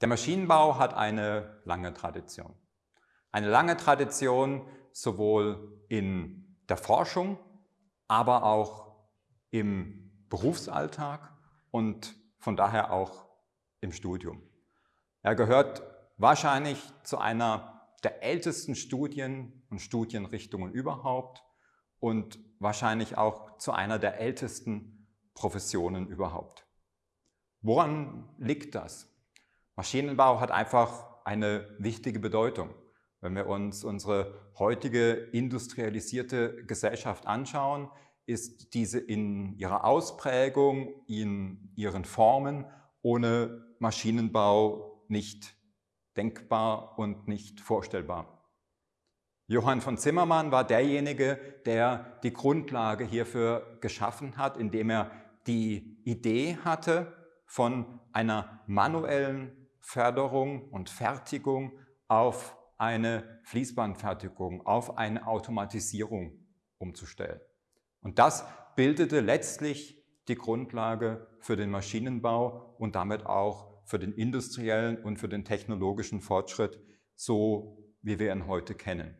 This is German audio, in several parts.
Der Maschinenbau hat eine lange Tradition. Eine lange Tradition sowohl in der Forschung, aber auch im Berufsalltag und von daher auch im Studium. Er gehört wahrscheinlich zu einer der ältesten Studien und Studienrichtungen überhaupt und wahrscheinlich auch zu einer der ältesten Professionen überhaupt. Woran liegt das? Maschinenbau hat einfach eine wichtige Bedeutung. Wenn wir uns unsere heutige industrialisierte Gesellschaft anschauen, ist diese in ihrer Ausprägung, in ihren Formen ohne Maschinenbau nicht denkbar und nicht vorstellbar. Johann von Zimmermann war derjenige, der die Grundlage hierfür geschaffen hat, indem er die Idee hatte von einer manuellen Förderung und Fertigung auf eine Fließbandfertigung, auf eine Automatisierung umzustellen. Und das bildete letztlich die Grundlage für den Maschinenbau und damit auch für den industriellen und für den technologischen Fortschritt, so wie wir ihn heute kennen.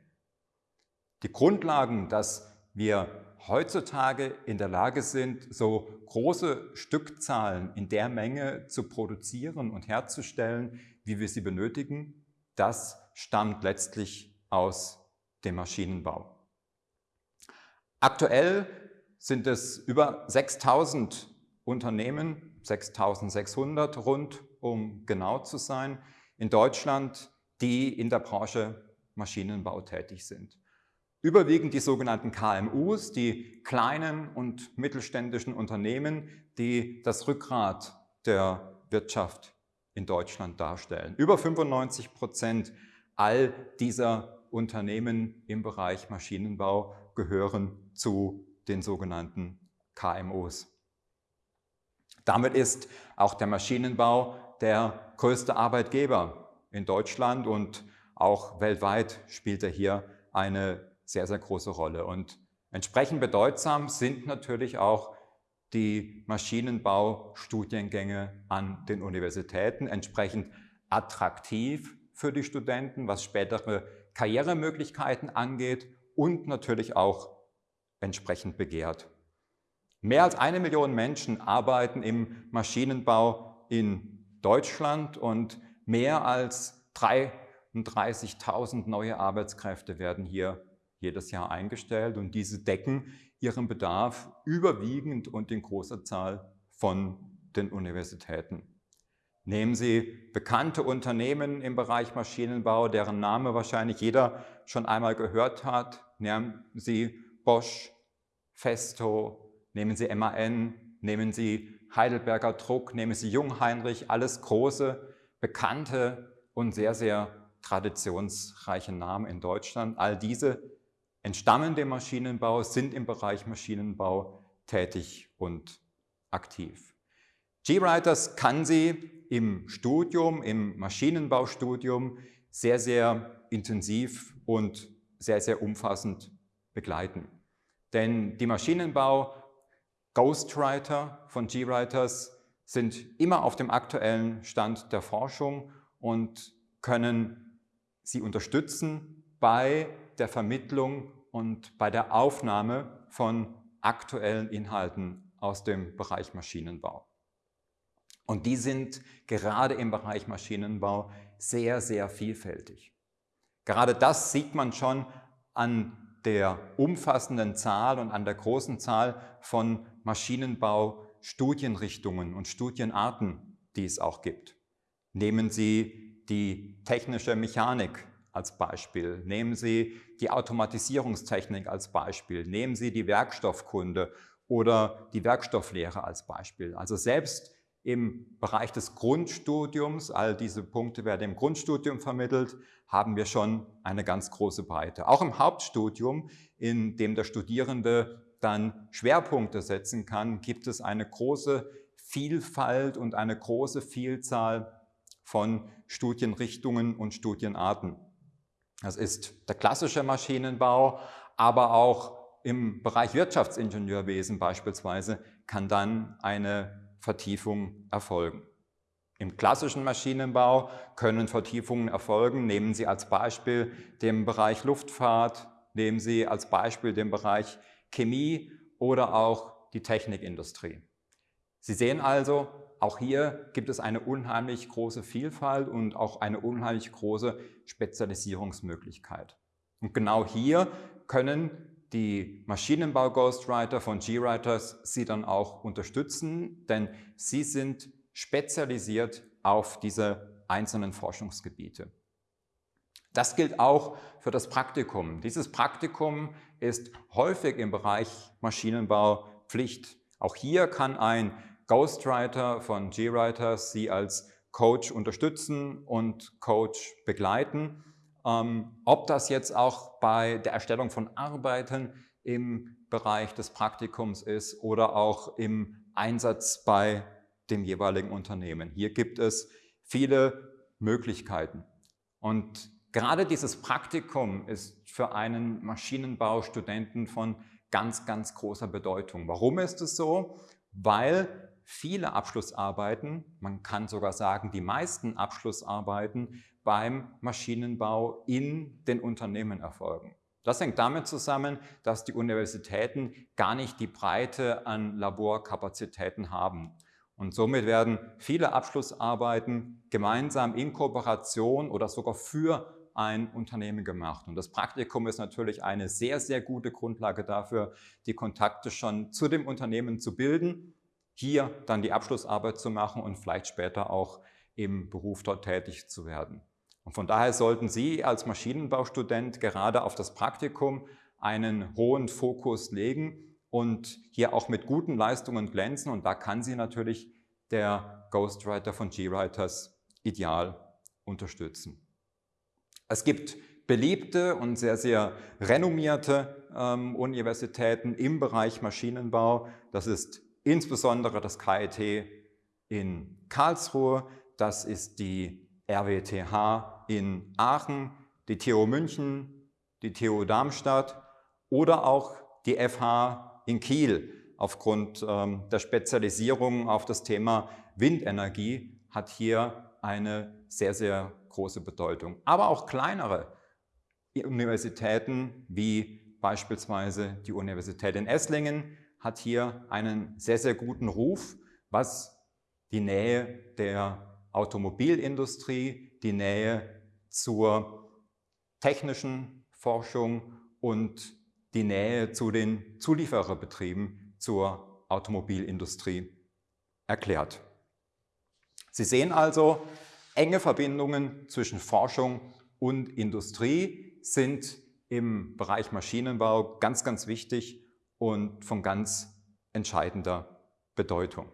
Die Grundlagen, dass wir heutzutage in der Lage sind, so große Stückzahlen in der Menge zu produzieren und herzustellen, wie wir sie benötigen, das stammt letztlich aus dem Maschinenbau. Aktuell sind es über 6000 Unternehmen, 6600 rund, um genau zu sein, in Deutschland, die in der Branche Maschinenbau tätig sind. Überwiegend die sogenannten KMUs, die kleinen und mittelständischen Unternehmen, die das Rückgrat der Wirtschaft in Deutschland darstellen. Über 95 Prozent all dieser Unternehmen im Bereich Maschinenbau gehören zu den sogenannten KMUs. Damit ist auch der Maschinenbau der größte Arbeitgeber in Deutschland und auch weltweit spielt er hier eine sehr, sehr große Rolle. Und entsprechend bedeutsam sind natürlich auch die Maschinenbaustudiengänge an den Universitäten, entsprechend attraktiv für die Studenten, was spätere Karrieremöglichkeiten angeht und natürlich auch entsprechend begehrt. Mehr als eine Million Menschen arbeiten im Maschinenbau in Deutschland und mehr als 33.000 neue Arbeitskräfte werden hier jedes Jahr eingestellt und diese decken ihren Bedarf überwiegend und in großer Zahl von den Universitäten. Nehmen Sie bekannte Unternehmen im Bereich Maschinenbau, deren Name wahrscheinlich jeder schon einmal gehört hat. Nehmen Sie Bosch, Festo, nehmen Sie MAN, nehmen Sie Heidelberger Druck, nehmen Sie Jungheinrich, alles große, bekannte und sehr, sehr traditionsreiche Namen in Deutschland. All diese entstammen dem Maschinenbau, sind im Bereich Maschinenbau tätig und aktiv. G-Writers kann sie im Studium, im Maschinenbaustudium sehr, sehr intensiv und sehr, sehr umfassend begleiten. Denn die Maschinenbau Ghostwriter von G-Writers sind immer auf dem aktuellen Stand der Forschung und können sie unterstützen bei der Vermittlung und bei der Aufnahme von aktuellen Inhalten aus dem Bereich Maschinenbau. Und die sind gerade im Bereich Maschinenbau sehr, sehr vielfältig. Gerade das sieht man schon an der umfassenden Zahl und an der großen Zahl von Maschinenbau-Studienrichtungen und Studienarten, die es auch gibt. Nehmen Sie die technische Mechanik als Beispiel. Nehmen Sie die Automatisierungstechnik als Beispiel. Nehmen Sie die Werkstoffkunde oder die Werkstofflehre als Beispiel. Also selbst im Bereich des Grundstudiums, all diese Punkte werden im Grundstudium vermittelt, haben wir schon eine ganz große Breite. Auch im Hauptstudium, in dem der Studierende dann Schwerpunkte setzen kann, gibt es eine große Vielfalt und eine große Vielzahl von Studienrichtungen und Studienarten. Das ist der klassische Maschinenbau, aber auch im Bereich Wirtschaftsingenieurwesen beispielsweise kann dann eine Vertiefung erfolgen. Im klassischen Maschinenbau können Vertiefungen erfolgen. Nehmen Sie als Beispiel den Bereich Luftfahrt, nehmen Sie als Beispiel den Bereich Chemie oder auch die Technikindustrie. Sie sehen also, auch hier gibt es eine unheimlich große Vielfalt und auch eine unheimlich große Spezialisierungsmöglichkeit. Und genau hier können die Maschinenbau-Ghostwriter von GWriters Sie dann auch unterstützen, denn Sie sind spezialisiert auf diese einzelnen Forschungsgebiete. Das gilt auch für das Praktikum. Dieses Praktikum ist häufig im Bereich Maschinenbau Pflicht. Auch hier kann ein Ghostwriter von GWriters Sie als Coach unterstützen und Coach begleiten. Ähm, ob das jetzt auch bei der Erstellung von Arbeiten im Bereich des Praktikums ist oder auch im Einsatz bei dem jeweiligen Unternehmen. Hier gibt es viele Möglichkeiten. Und gerade dieses Praktikum ist für einen Maschinenbaustudenten von ganz, ganz großer Bedeutung. Warum ist es so? Weil viele Abschlussarbeiten, man kann sogar sagen, die meisten Abschlussarbeiten beim Maschinenbau in den Unternehmen erfolgen. Das hängt damit zusammen, dass die Universitäten gar nicht die Breite an Laborkapazitäten haben. Und somit werden viele Abschlussarbeiten gemeinsam in Kooperation oder sogar für ein Unternehmen gemacht. Und das Praktikum ist natürlich eine sehr, sehr gute Grundlage dafür, die Kontakte schon zu dem Unternehmen zu bilden, hier dann die Abschlussarbeit zu machen und vielleicht später auch im Beruf dort tätig zu werden. Und von daher sollten Sie als Maschinenbaustudent gerade auf das Praktikum einen hohen Fokus legen und hier auch mit guten Leistungen glänzen. Und da kann Sie natürlich der Ghostwriter von GWriters ideal unterstützen. Es gibt beliebte und sehr, sehr renommierte ähm, Universitäten im Bereich Maschinenbau. Das ist insbesondere das KIT in Karlsruhe, das ist die RWTH in Aachen, die TU München, die TU Darmstadt oder auch die FH in Kiel aufgrund ähm, der Spezialisierung auf das Thema Windenergie hat hier eine sehr, sehr große Bedeutung. Aber auch kleinere Universitäten wie beispielsweise die Universität in Esslingen hat hier einen sehr, sehr guten Ruf, was die Nähe der Automobilindustrie, die Nähe zur technischen Forschung und die Nähe zu den Zuliefererbetrieben zur Automobilindustrie erklärt. Sie sehen also, enge Verbindungen zwischen Forschung und Industrie sind im Bereich Maschinenbau ganz, ganz wichtig und von ganz entscheidender Bedeutung.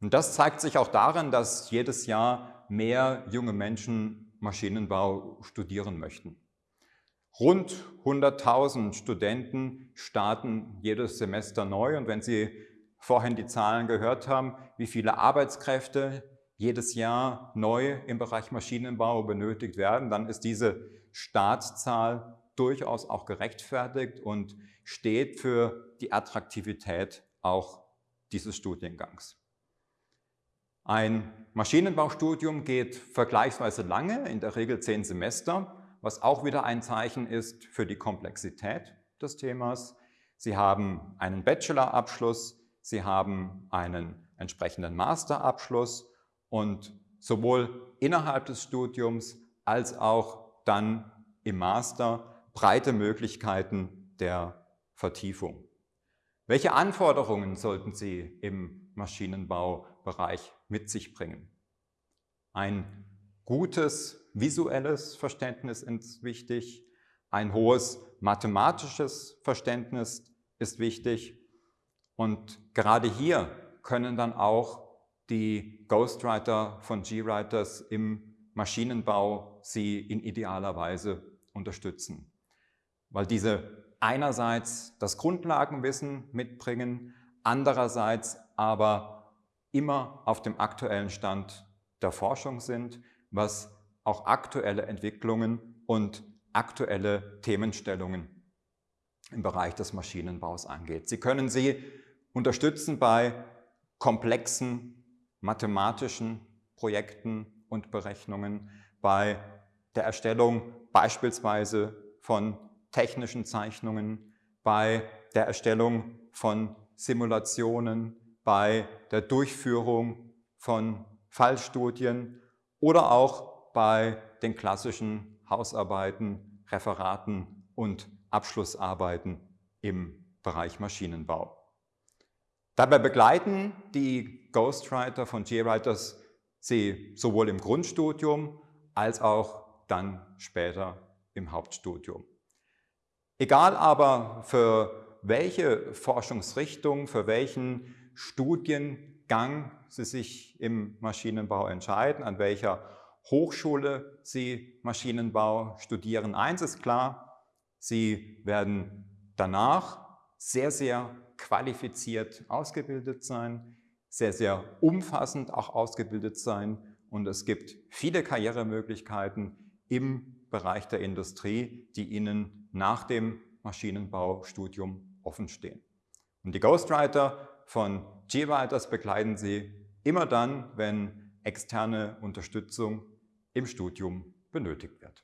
Und das zeigt sich auch darin, dass jedes Jahr mehr junge Menschen Maschinenbau studieren möchten. Rund 100.000 Studenten starten jedes Semester neu und wenn Sie vorhin die Zahlen gehört haben, wie viele Arbeitskräfte jedes Jahr neu im Bereich Maschinenbau benötigt werden, dann ist diese Startzahl durchaus auch gerechtfertigt und steht für die Attraktivität auch dieses Studiengangs. Ein Maschinenbaustudium geht vergleichsweise lange, in der Regel zehn Semester was auch wieder ein Zeichen ist für die Komplexität des Themas. Sie haben einen Bachelorabschluss, Sie haben einen entsprechenden Masterabschluss und sowohl innerhalb des Studiums als auch dann im Master breite Möglichkeiten der Vertiefung. Welche Anforderungen sollten Sie im Maschinenbaubereich mit sich bringen? Ein gutes visuelles Verständnis ist wichtig, ein hohes mathematisches Verständnis ist wichtig und gerade hier können dann auch die Ghostwriter von GWriters im Maschinenbau Sie in idealer Weise unterstützen. Weil diese einerseits das Grundlagenwissen mitbringen, andererseits aber immer auf dem aktuellen Stand der Forschung sind, was auch aktuelle Entwicklungen und aktuelle Themenstellungen im Bereich des Maschinenbaus angeht. Sie können sie unterstützen bei komplexen mathematischen Projekten und Berechnungen, bei der Erstellung beispielsweise von technischen Zeichnungen, bei der Erstellung von Simulationen, bei der Durchführung von Fallstudien oder auch bei den klassischen Hausarbeiten, Referaten und Abschlussarbeiten im Bereich Maschinenbau. Dabei begleiten die Ghostwriter von GWriters Sie sowohl im Grundstudium als auch dann später im Hauptstudium. Egal aber für welche Forschungsrichtung, für welchen Studiengang Sie sich im Maschinenbau entscheiden, an welcher Hochschule Sie Maschinenbau studieren. Eins ist klar, Sie werden danach sehr, sehr qualifiziert ausgebildet sein, sehr, sehr umfassend auch ausgebildet sein und es gibt viele Karrieremöglichkeiten im Bereich der Industrie, die Ihnen nach dem Maschinenbaustudium offenstehen. Und die Ghostwriter von G-Writers begleiten Sie immer dann, wenn externe Unterstützung im Studium benötigt wird.